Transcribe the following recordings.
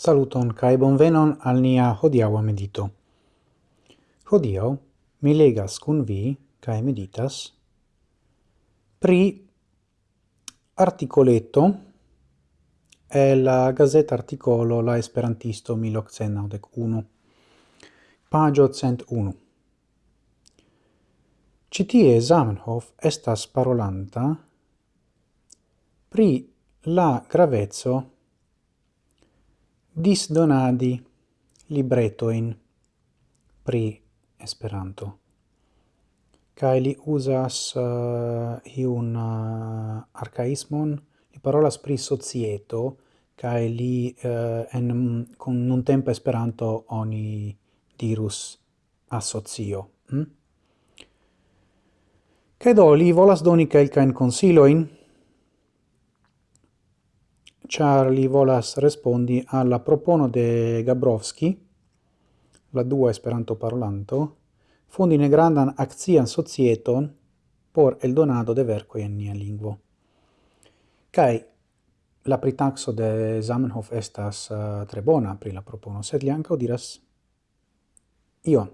Saluton kai bonvenon al nia hodiaŭa medito. Hodiaŭ mi legas kun vi kai meditas pri articoletto e la gazeta articolo La Esperantisto 1991, pagio 101. Citie Zamenhof estas parolanta pri la gravezzo disdonadi libretoin pri Esperanto. Kai li uzas uh, eh, iun uh, eh, arcaismon, li parolas pri societo, kai li uh, en con un tempo Esperanto oni dirus associo. Mm? Hm? Kaj do, li volas doni kelkain consiloin, char li volas respondi alla propono de Gabrovski, la dua Esperanto parlanto, fondi negrandan accian societon por el donado de verco in nia lingvo. Kai la pritaxo de Zamenhof estas uh, tre bona pri la propono, sed li anca diras ion.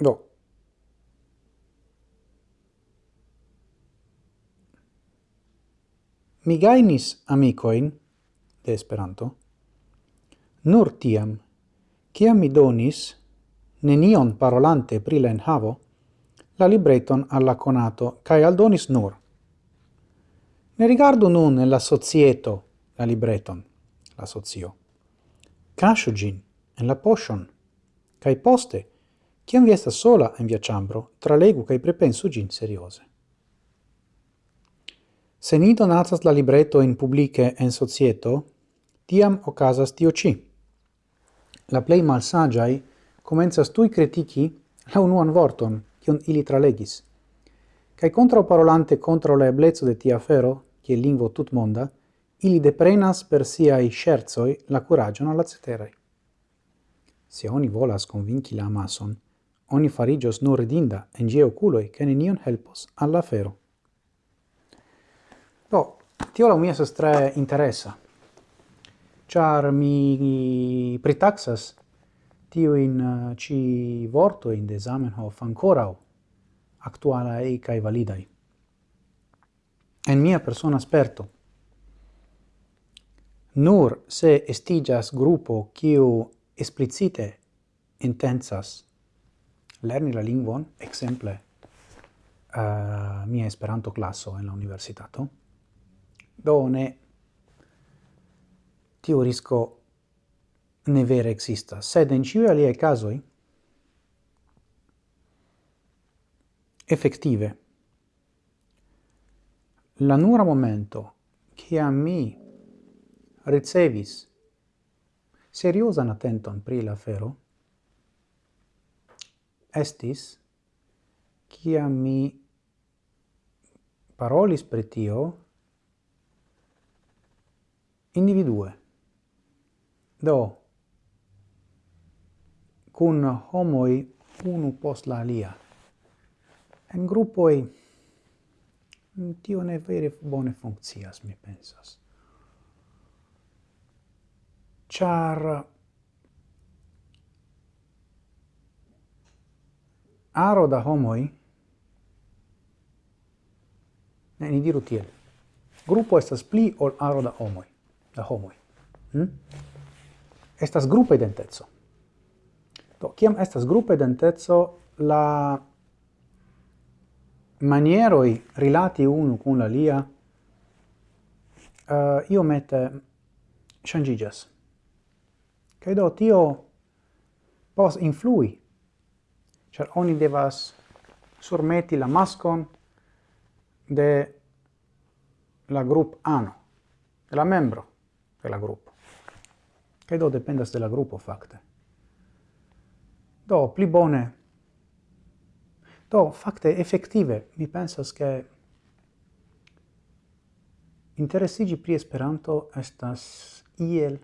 Do, Mi gainis amicoin de Esperanto nur tiam, ciam mi donis, nenion parolante pri la enhavo, la libreton alla conato, cae aldonis nur. Ne rigardu nun en la societo la libreton, la socio. Casciu gin en la potion, cae poste, ciam vi estas sola en via ciambro, tralegu cae prepensu gin seriose. Se ni donatas la libretto in publice en societo, tiam ocasas tio ci. La plei malsagiai comenzas tui critici la unuan vorton, cion ili tralegis. Cai contra parolante contra la eblezzo de tia fero, che lingvo tut monda, ili deprenas per siai scherzoi la curagion alla ceterai. Se oni volas convinci la amason, oni farigios nur ridinda en gie oculoi, che nenion helpos alla fero. Do, tio la mi estas tre interesa. Char mi pritaxas tio in eh, ci vorto in de Zamenhof ancora actuala e kai validai. En mia persona sperto. Nur se estigas gruppo kiu explicite intensas lerni la lingvon, exemple, uh, mia Esperanto classo en la universitato, done tiu risco ne vere existas. Sed in ciui aliei casoi, effettive, la nura momento a mi ricevis seriosan attenton pri la fero, estis cia mi parolis pri tio individue. Do, cun homoi unu post la alia. En gruppoi tio ne vere bone funccias, mi pensas. Char aro da homoi ne, ni diru tiel. Gruppo estas pli ol aro da homoi da homoi. Hm? Estas grupa identezo. Do, kiam estas grupa identezo, la manieroi rilati unu cun la lia uh, eh, iomete shangigas. Kaj do tio pos influi, ĉar oni devas surmeti la mascon de la grup ano, de la membro de la grupo. Che do dependas de la grupo fakte. Do pli bone Do, fakte, effettive mi pensas che interessigi pri Esperanto estas iel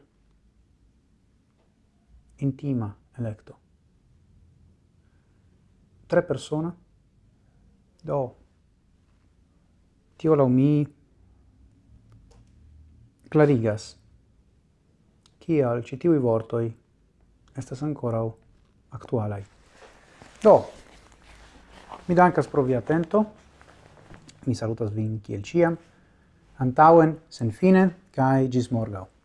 intima electo. Tre persona, do, tio lau mi clarigas kial ci tiui vortoi estas ancora actualai. Do, mi dankas pro via atento, mi salutas vin kiel ciam, antauen sen senfine, cae gis morgau.